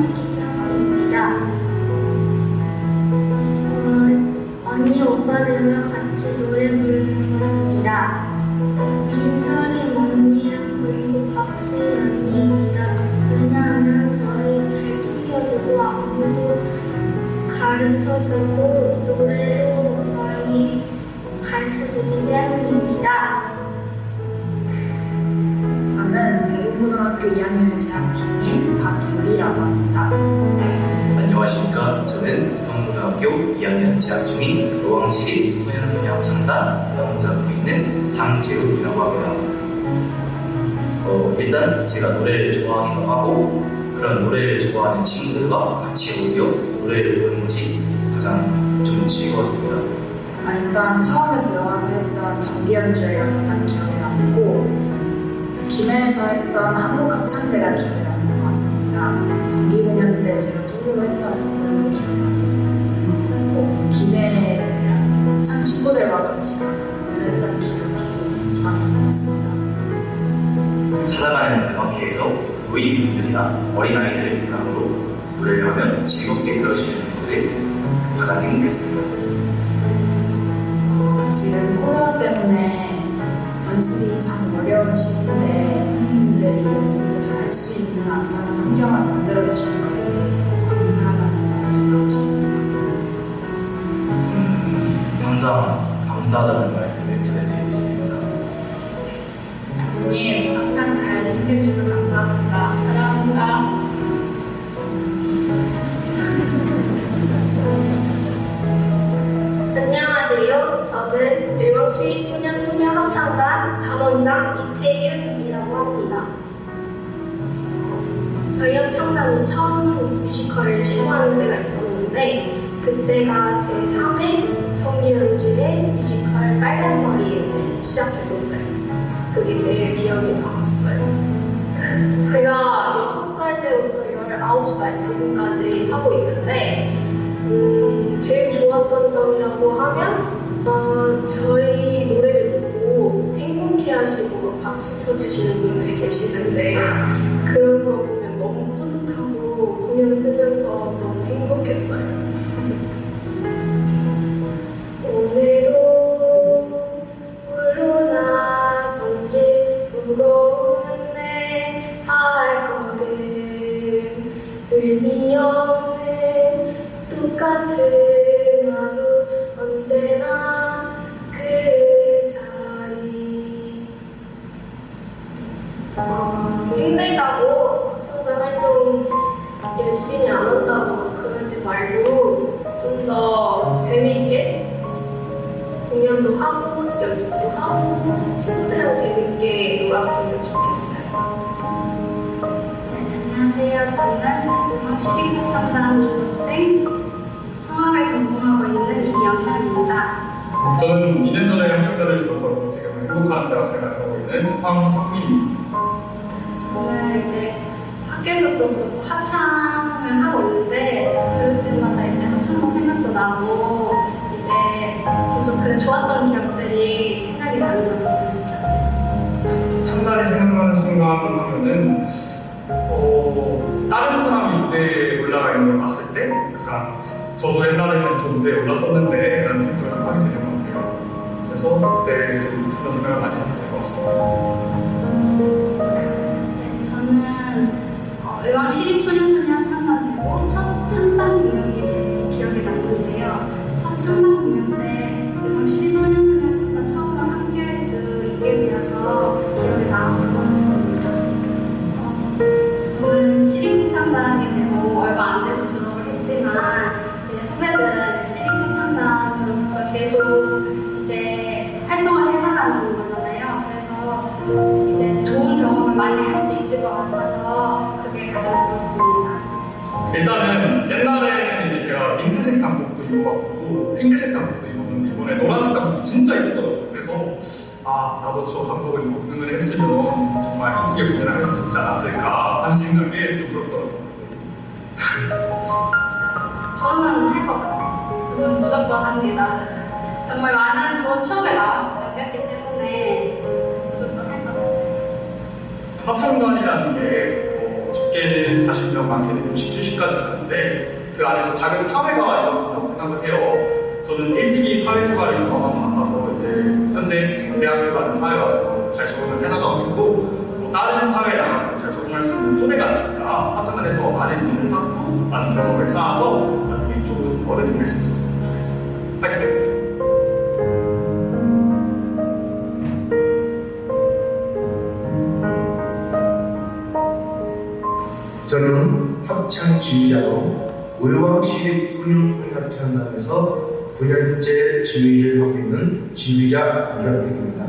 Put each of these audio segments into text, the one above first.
신 좋아하는 친구들과 같이 오히려 노래를 부르는 것이 가장 좀 즐거웠습니다. 아, 일단 처음에 들어가서 했던 정기 연주회가 가장 기억에 남고 김해에서 했던 한국 합창대가 기억에 남는 것 같습니다. 정기 공연 때 제가 솔로로 했던 부분도 기억에 남고 김해에 대한 합창 친구들과 같이 공연했던 기억이 남는 것 같습니다. 찾아가는 음악회에서 노인분들이나 어린아이들을 대상으로 하면 즐겁게 들어주시는 곳에 가장 행복했습니다. 어, 지금 코로나 때문에 연습이 참 어려운 시기인데 선생님들이 연습을 잘 할 수 있는 안전한 환경을 만들어주시는 것에 대해서 감사하다는 말도 나오셨습니다. 음, 항상 감사하다는 말씀을 전해드리고 싶습니다. 부모님 항상 잘 챙겨주셔서 감사합니다. 담원장 이태윤이라고 합니다. 저희 합창단이 처음 뮤지컬을 시도하는 때가 있었는데 그때가 제 3회 정기연주의 뮤지컬 빨간머리를 시작했었어요. 그게 제일 기억에 남았어요. 제가 6살 때부터 19살 지금까지 하고 있는데 음, 제일 좋았던 점이라고 하면 어, 저희 박수 쳐주시는 분들이 계시는데 그런 거 때 약간 저도 옛날에는 저 무대에 올랐었는데 라는 생각을 좀 하게 되는 것 같아요. 그래서 그때 좀 그런 생각을 많이 하게 된 것 같습니다. 경험을 쌓아서 나중에 좋은 어른이 될 수 있었으면 좋겠습니다. 파이팅! 저는 합창 지휘자로 의왕시 소년소녀합창단에서 9년째 지휘를 하고 있는 지휘자 이현택입니다.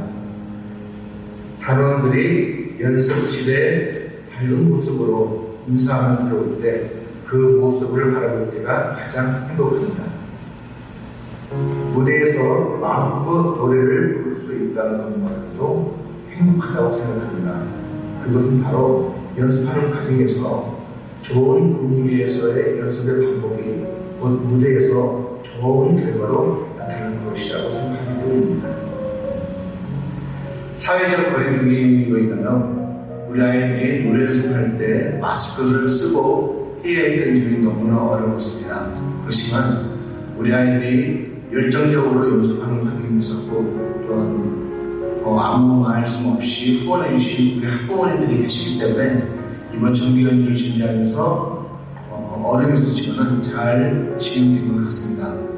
단원들이 연습실에 밝은 모습으로 인사하며 들어올 때 그 모습을 바라볼 때가 가장 행복합니다. 무대에서 마음껏 노래를 부를 수 있다는 것만으로도 행복하다고 생각합니다. 그것은 바로 연습하는 과정에서 좋은 분위기에서의 연습의 반복이 곧 무대에서 좋은 결과로 나타나는 것이라고 생각하기 때문입니다. 사회적 거리두기로 인하여 우리 아이들이 노래 연습할 때 마스크를 쓰고 해야 했던 점이 너무나 어려웠습니다. 그렇지만 우리 아이들이 열정적으로 연습하는 과정이 있었고 또한 어, 아무 말씀 없이 후원해 주신 우리 학부모님들이 계시기 때문에 이번 정기연주를 준비하면서 어, 어려움이 있었지만 잘 진행된 것 같습니다.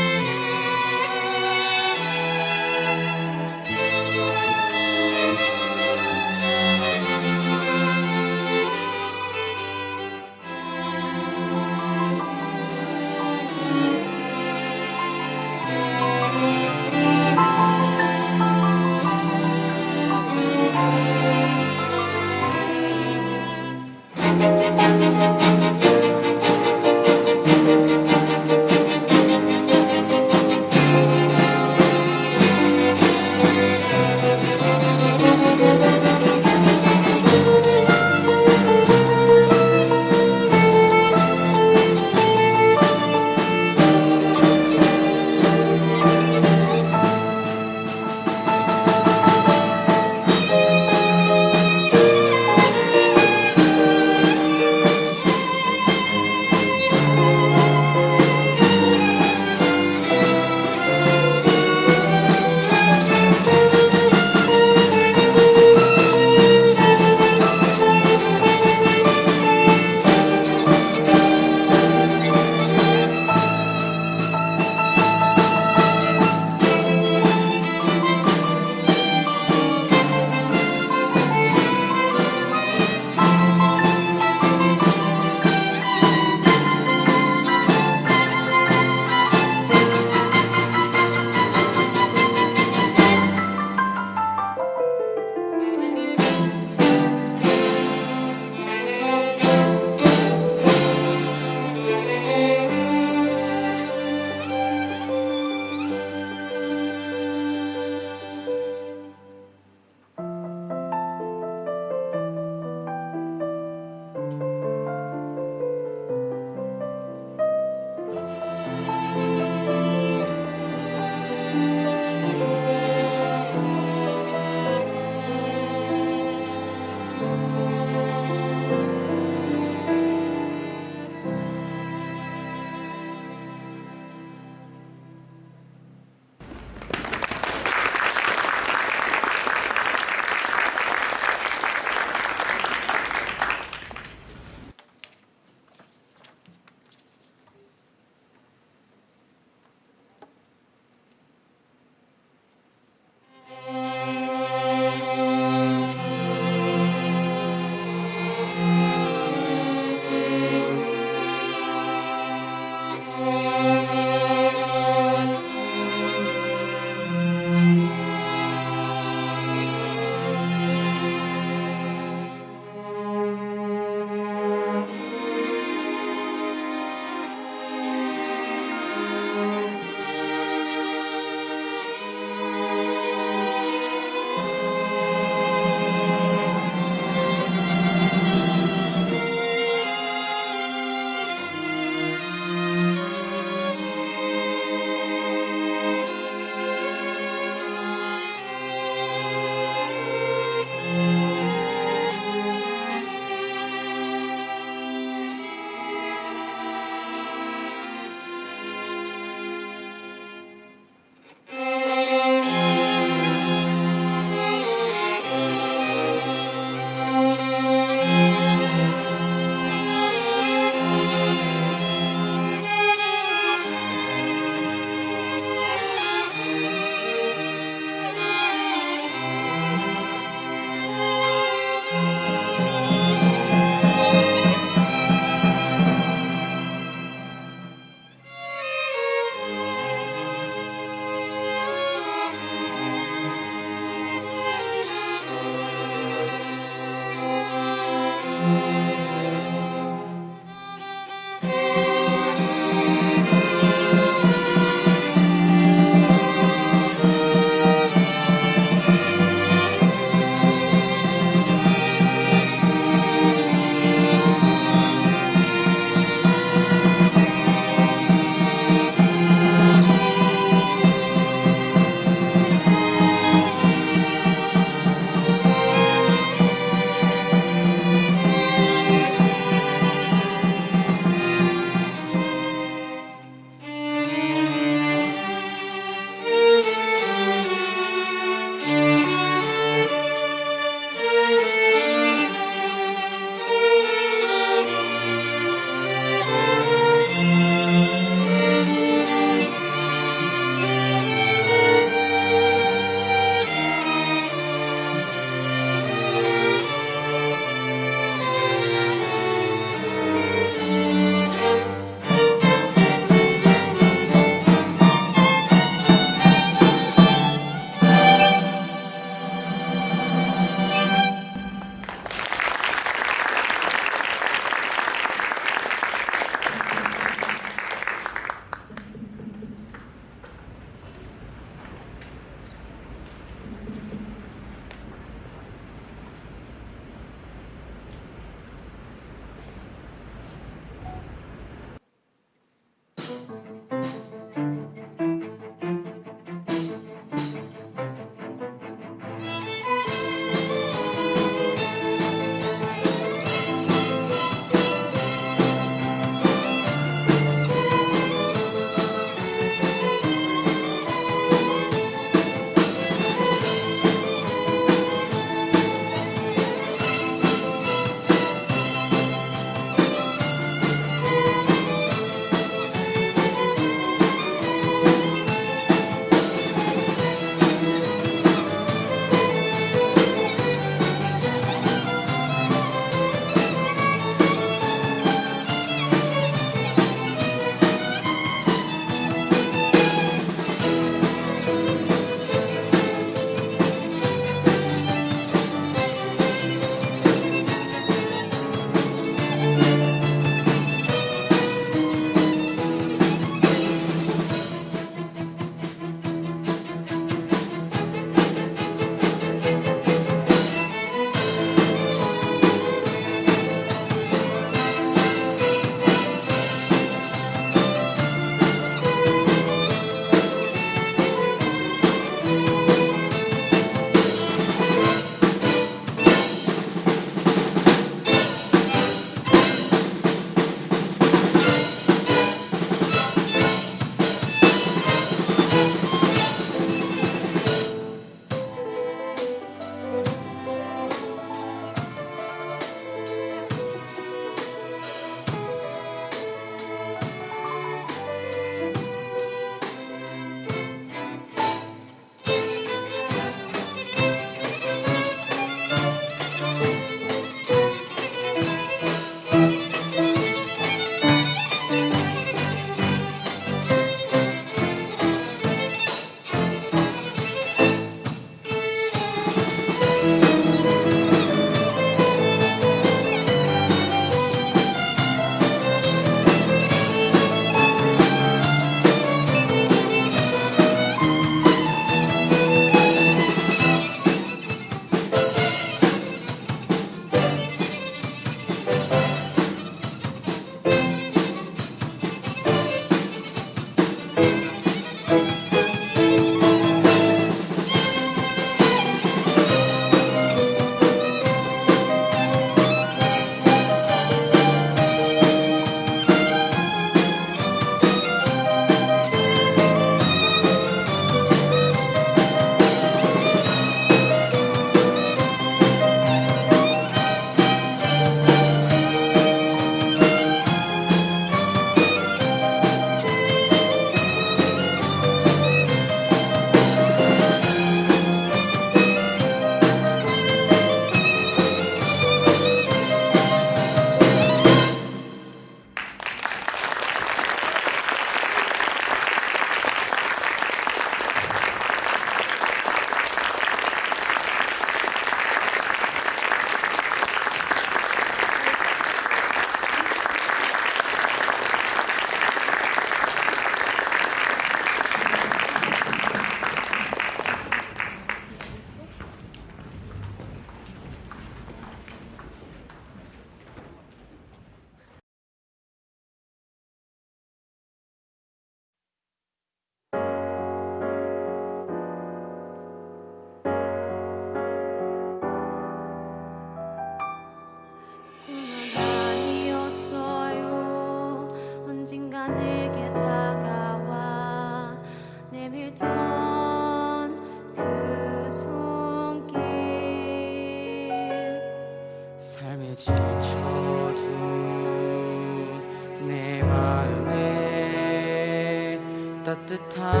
time.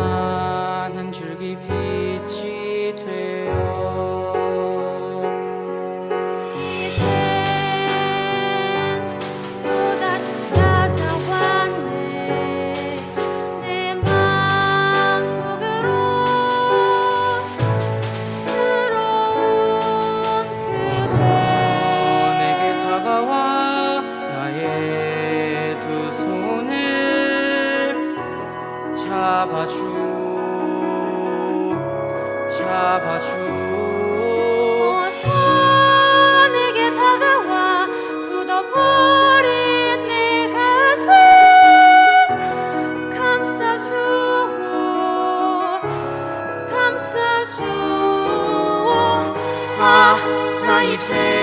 아, 나 이제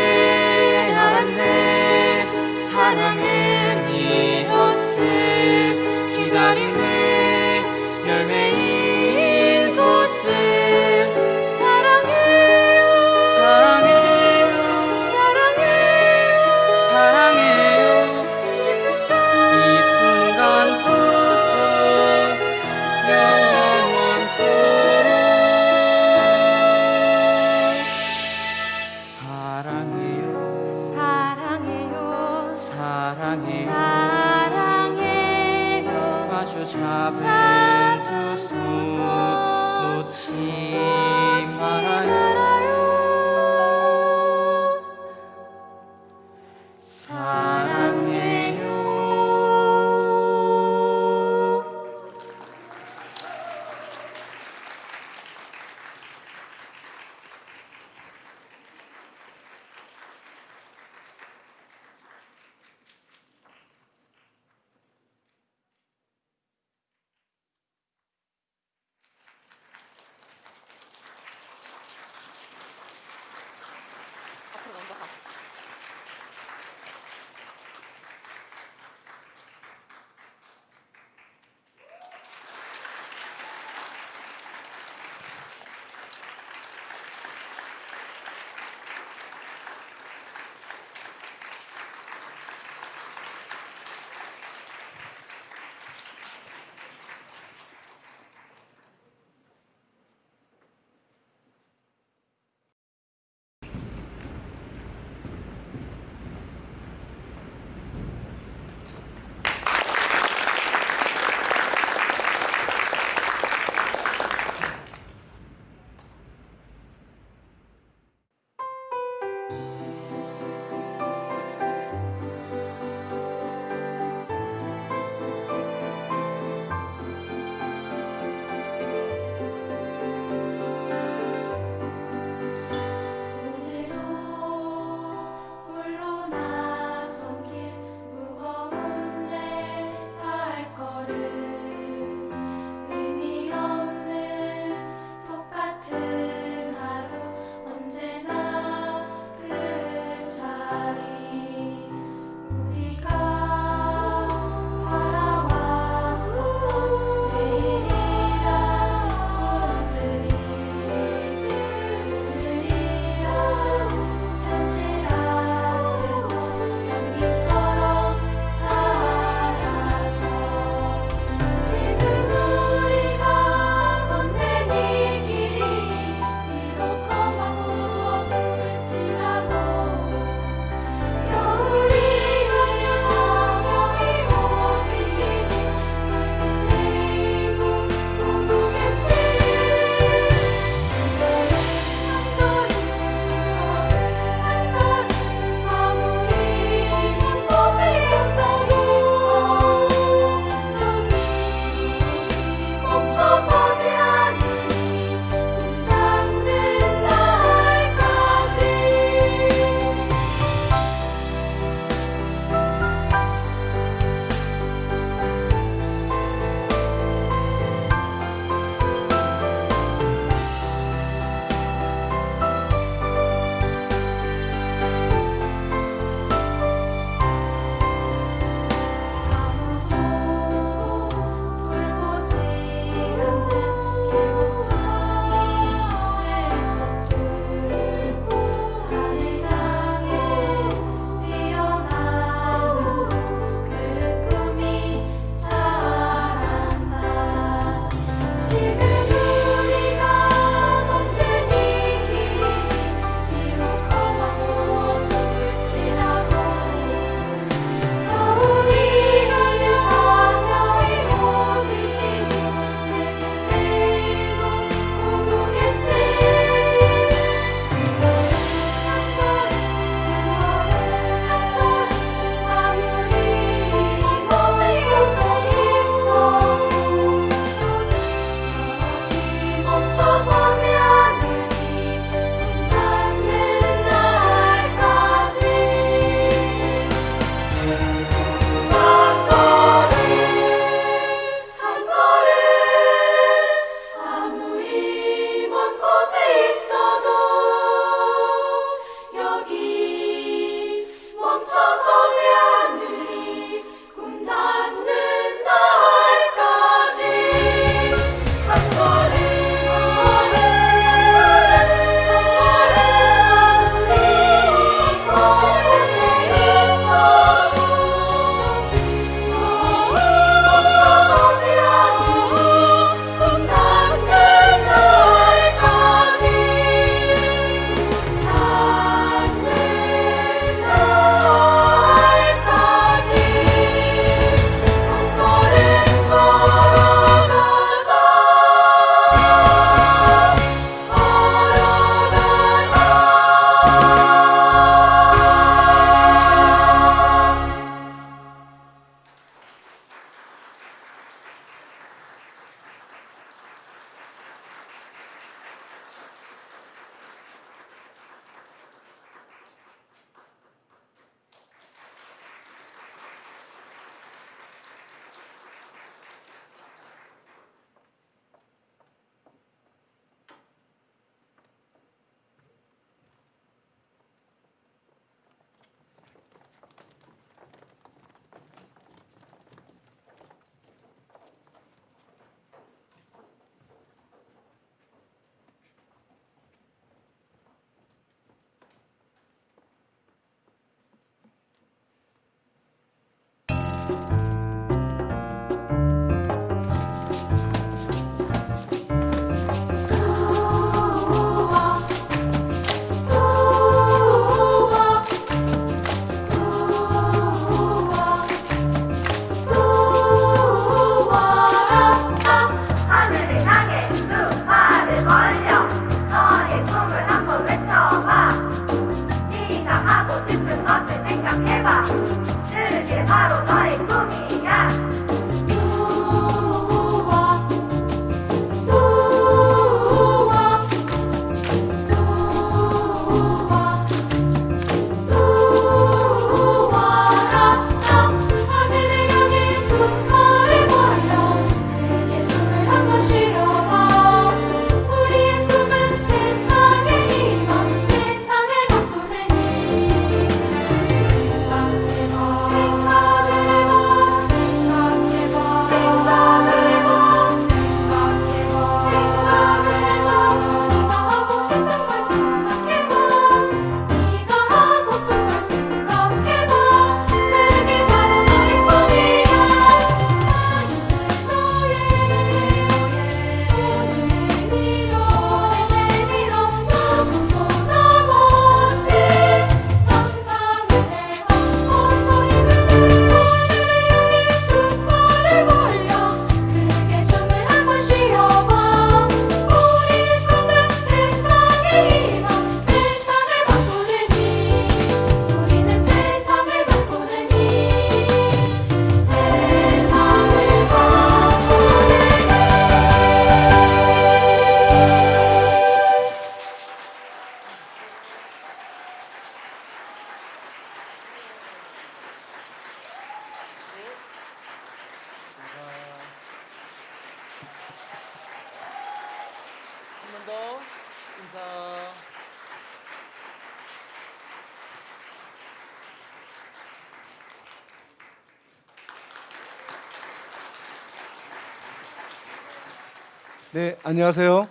네, 안녕하세요.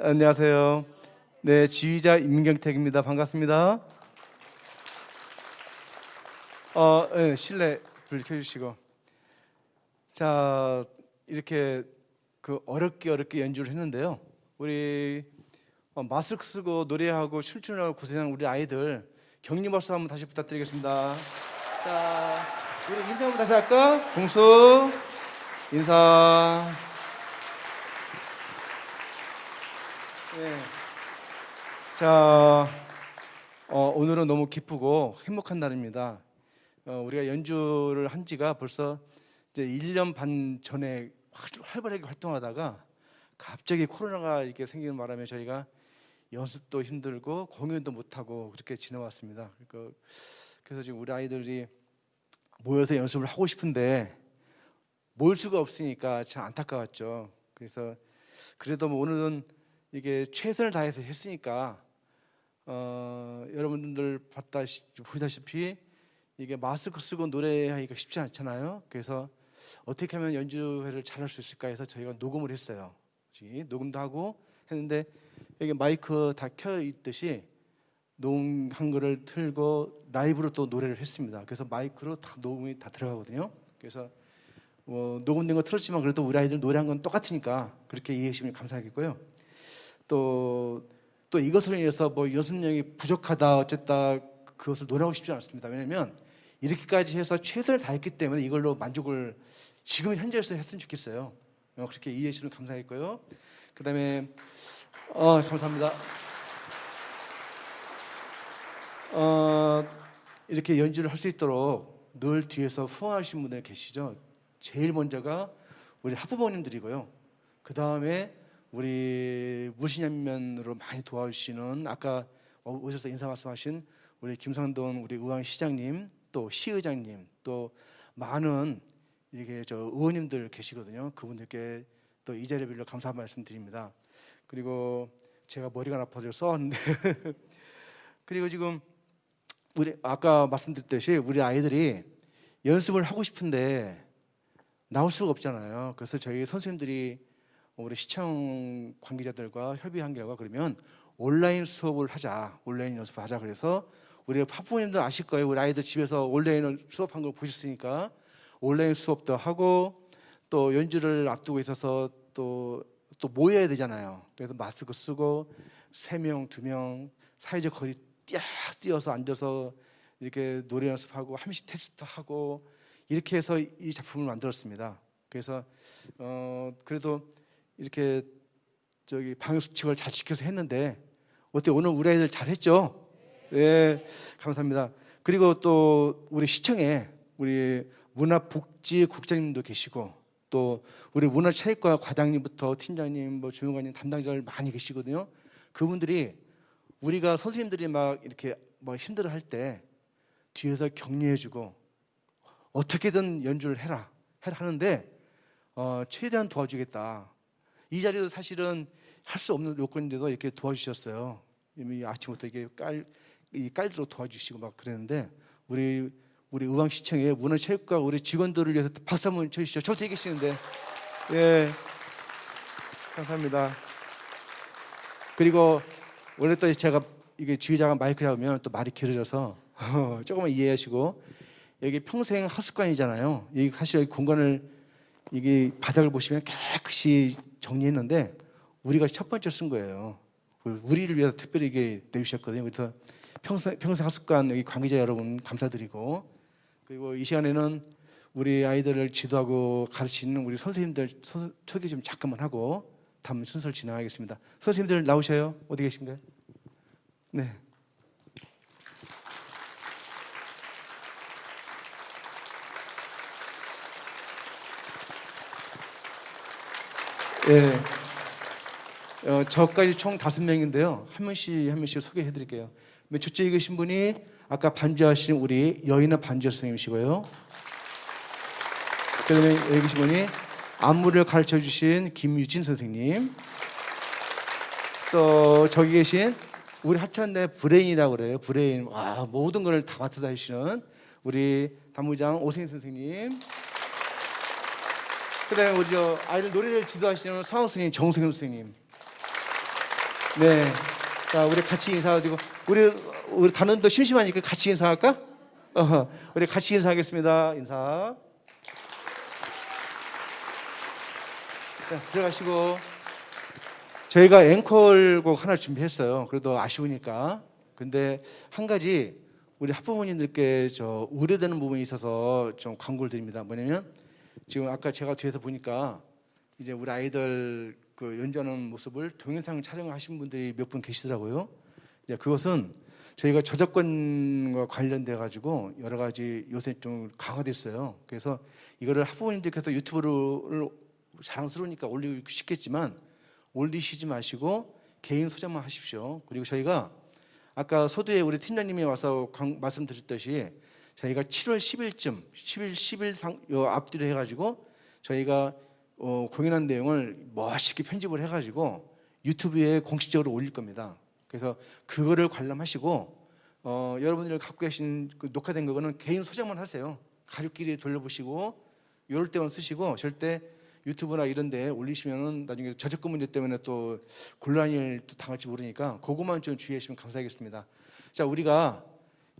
안녕하세요. 네, 지휘자 임경택입니다. 반갑습니다. 어, 네, 실내 불 켜주시고. 자, 이렇게 그 어렵게 어렵게 연주를 했는데요. 우리 어, 마스크 쓰고 노래하고 춤추느라고 고생한 우리 아이들 격리 박수 한번 다시 부탁드리겠습니다. 자, 우리 인사 한번 다시 할까? 공수 인사. 네. 자, 어, 오늘은 너무 기쁘고 행복한 날입니다. 어, 우리가 연주를 한 지가 벌써 이제 1년 반 전에 활- 활발하게 활동하다가 갑자기 코로나가 이렇게 생기는 바람에 저희가 연습도 힘들고 공연도 못하고 그렇게 지내왔습니다. 그러니까 그래서 지금 우리 아이들이 모여서 연습을 하고 싶은데 모일 수가 없으니까 참 안타까웠죠. 그래서 그래도 뭐 오늘은 이게 최선을 다해서 했으니까 어, 여러분들 봤다 보시다시피 이게 마스크 쓰고 노래하기가 쉽지 않잖아요. 그래서 어떻게 하면 연주회를 잘할 수 있을까 해서 저희가 녹음을 했어요. 녹음도 하고 했는데 여기 마이크 다 켜 있듯이 녹음 한 거를 틀고 라이브로 또 노래를 했습니다. 그래서 마이크로 다 녹음이 다 들어가거든요. 그래서 뭐 녹음된 거 틀었지만 그래도 우리 아이들 노래한 건 똑같으니까 그렇게 이해해 주시면 감사하겠고요. 또, 또 이것으로 인해서 뭐 연습량이 부족하다 어쨌다 그것을 논하고 싶지 않습니다. 왜냐하면 이렇게까지 해서 최선을 다했기 때문에 이걸로 만족을 지금 현재에서 했으면 좋겠어요. 어, 그렇게 이해해 주시면 감사하겠고요. 그 다음에 어, 감사합니다. 어, 이렇게 연주를 할 수 있도록 늘 뒤에서 후원하신 분들 계시죠. 제일 먼저가 우리 학부모님들이고요. 그 다음에 우리 무신연면으로 많이 도와주시는 아까 오셔서 인사 말씀하신 우리 김성돈 우리 의왕시장님 또 시의장님 또 많은 이게 저 의원님들 계시거든요. 그분들께 또 이 자리를 빌려 감사 말씀 드립니다. 그리고 제가 머리가 나빠서 써왔는데 그리고 지금 우리 아까 말씀드렸듯이 우리 아이들이 연습을 하고 싶은데 나올 수가 없잖아요. 그래서 저희 선생님들이 우리 시청 관계자들과 협의한 결과 그러면 온라인 수업을 하자, 온라인 연습을 하자. 그래서 우리 파부모님들 아실 거예요. 우리 아이들 집에서 온라인 수업한 걸 보셨으니까 온라인 수업도 하고 또 연주를 앞두고 있어서 또, 또 모여야 되잖아요. 그래서 마스크 쓰고 세 명, 두 명 사회적 거리 쫙 뛰어서 앉아서 이렇게 노래 연습하고 함식 테스트 하고 이렇게 해서 이 작품을 만들었습니다. 그래서 어 그래도 이렇게 저기 방역 수칙을 잘 지켜서 했는데 어때 오늘 우리 아이들 잘했죠? 네, 감사합니다. 그리고 또 우리 시청에 우리 문화복지국장님도 계시고 또 우리 문화체육과 과장님부터 팀장님, 뭐 주무관님 담당자들 많이 계시거든요. 그분들이 우리가 선생님들이 막 이렇게 뭐 힘들어 할 때 뒤에서 격려해주고 어떻게든 연주를 해라 해라 하는데 어, 최대한 도와주겠다. 이 자리도 사실은 할 수 없는 요건인데도 이렇게 도와주셨어요. 이미 아침부터 이게 깔, 이 깔로 도와주시고 막 그랬는데 우리 우리 의왕 시청의 문화체육과 우리 직원들을 위해서 박수 한번 쳐주시죠. 저 뒤에 계시는데 예 감사합니다. 그리고 원래 또 제가 이게 지휘자가 마이크 잡으면 또 말이 길어져서 조금만 이해하시고 여기 평생 하숙관이잖아요. 여기 사실 여기 공간을 이게 바닥을 보시면 깨끗이 정리했는데 우리가 첫 번째 쓴 거예요. 우리를 위해서 특별히 이게 내주셨거든요. 그래서 평생, 평생 하숙관 여기 관계자 여러분 감사드리고 그리고 이 시간에는 우리 아이들을 지도하고 가르치는 우리 선생님들 소- 소개 좀 잠깐만 하고 다음 순서를 진행하겠습니다. 선생님들 나오셔요. 어디 계신가요? 네. 예. 어, 저까지 총 다섯 명인데요. 한 명씩 한 명씩 소개해 드릴게요. 맨 첫째 계신 분이 아까 반주하신 우리 여인의 반주 선생님이시고요. 그다음에 계신 분이 안무를 가르쳐 주신 김유진 선생님. 또 저기 계신 우리 합창대 브레인이라고 그래요. 브레인. 와, 모든 걸 다 맡아서 하시는 우리 단무장 오승희 선생님. 그다음에 우리 저 아이들 노래를 지도하시는 성악 선생님 정승현 선생님. 네. 자, 우리 같이 인사드리고 우리 우리 단원도 심심하니까 같이 인사할까? 어, 우리 같이 인사하겠습니다. 인사. 자, 들어가시고 저희가 앵콜곡 하나 준비했어요. 그래도 아쉬우니까. 근데 한 가지 우리 학부모님들께 저 우려되는 부분이 있어서 좀 광고를 드립니다. 뭐냐면 지금 아까 제가 뒤에서 보니까 이제 우리 아이들 그 연주하는 모습을 동영상 촬영하신 분들이 몇 분 계시더라고요. 이제 그것은 저희가 저작권과 관련돼 가지고 여러 가지 요새 좀 강화됐어요. 그래서 이거를 학부모님들께서 유튜브를 자랑스러우니까 올리고 싶겠지만 올리시지 마시고 개인 소장만 하십시오. 그리고 저희가 아까 서두에 우리 팀장님이 와서 강- 말씀드렸듯이 저희가 7월 10일쯤 10일 10일 상, 요 앞뒤로 해가지고 저희가 어, 공연한 내용을 멋있게 편집을 해가지고 유튜브에 공식적으로 올릴 겁니다. 그래서 그거를 관람하시고 어, 여러분들이 갖고 계신 그 녹화된 거는 개인 소장만 하세요. 가족끼리 돌려보시고 이럴 때만 쓰시고 절대 유튜브나 이런 데 올리시면은 나중에 저작권 문제 때문에 또 곤란을 또 당할지 모르니까 그것만 좀 주의하시면 감사하겠습니다. 자, 우리가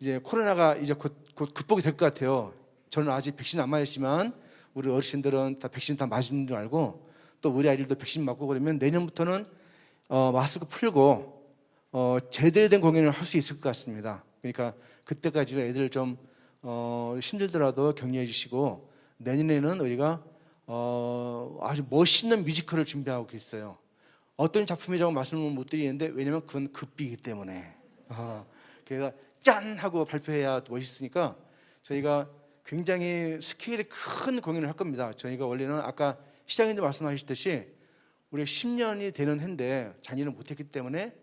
이제 코로나가 이제 곧, 곧 극복이 될 것 같아요. 저는 아직 백신 안 맞았지만 우리 어르신들은 다 백신 다 맞은 줄 알고 또 우리 아이들도 백신 맞고 그러면 내년부터는 어, 마스크 풀고 어, 제대로 된 공연을 할 수 있을 것 같습니다. 그러니까 그때까지 애들 좀 어, 힘들더라도 격려해 주시고 내년에는 우리가 어, 아주 멋있는 뮤지컬을 준비하고 있어요. 어떤 작품이라고 말씀을 못 드리는데 왜냐면 그건 급비이기 때문에 어, 그래서 짠 하고 발표해야 또 멋있으니까 저희가 굉장히 스케일이 큰 공연을 할 겁니다. 저희가 원래는 아까 시장님도 말씀하셨듯이 우리가 10년이 되는 해인데 잔의를 못했기 때문에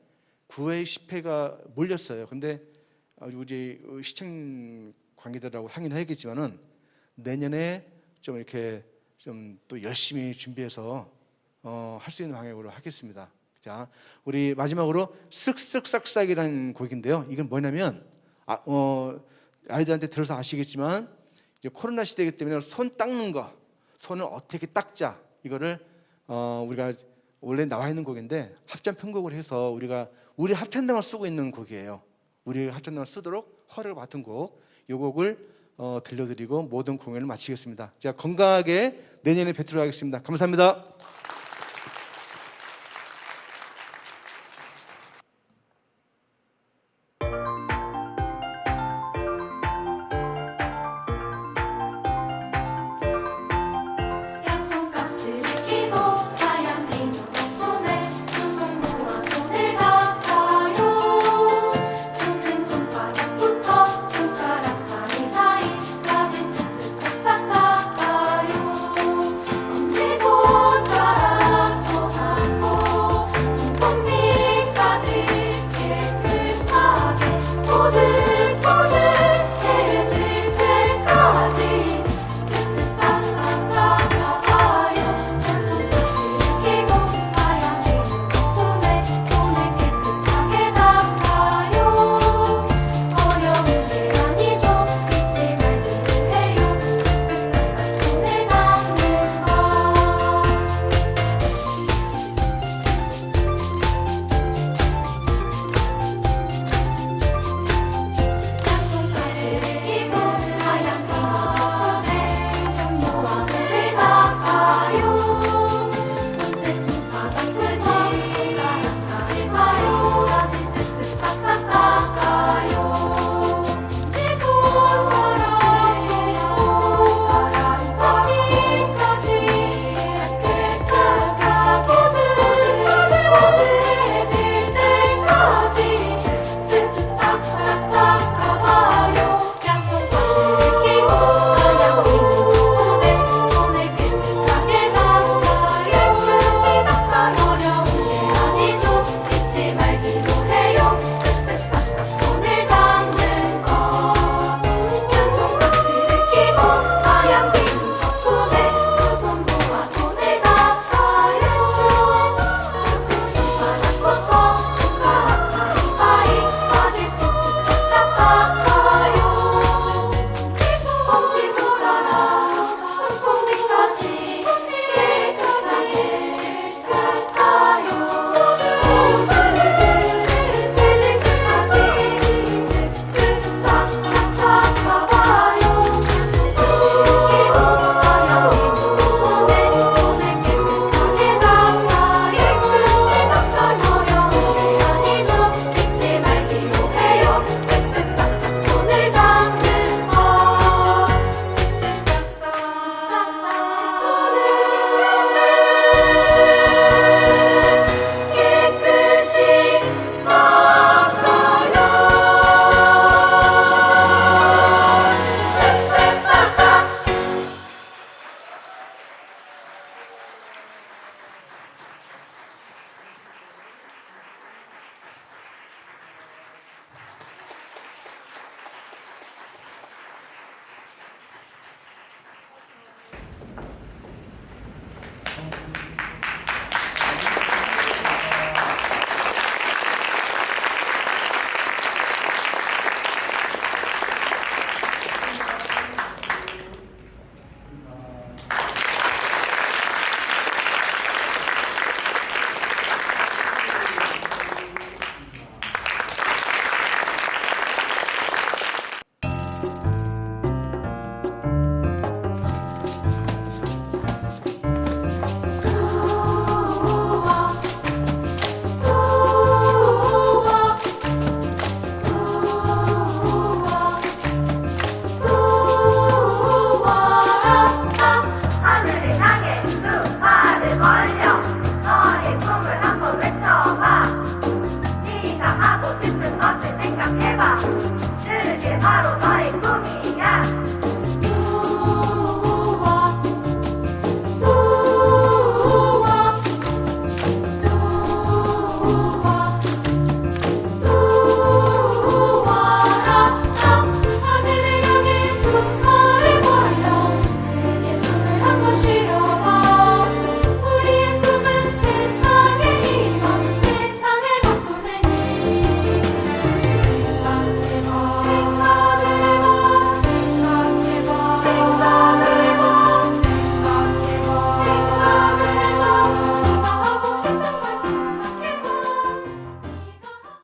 9회 10회가 몰렸어요. 근데 우리 시청 관계자들하고 상의를 해야겠지만은 내년에 좀 이렇게 좀 또 열심히 준비해서 어, 할 수 있는 방향으로 하겠습니다. 자, 우리 마지막으로 쓱쓱싹싹이라는 곡인데요. 이건 뭐냐면 아, 어, 아이들한테 들어서 아시겠지만 이제 코로나 시대이기 때문에 손 닦는 거, 손을 어떻게 닦자 이거를 어, 우리가 원래 나와 있는 곡인데 합참 편곡을 해서 우리가 우리 합창단만 쓰고 있는 곡이에요. 우리 합창단만 쓰도록 허락을 받은 곡, 이 곡을 어, 들려드리고 모든 공연을 마치겠습니다. 제가 건강하게 내년에 뵙도록 하겠습니다. 감사합니다.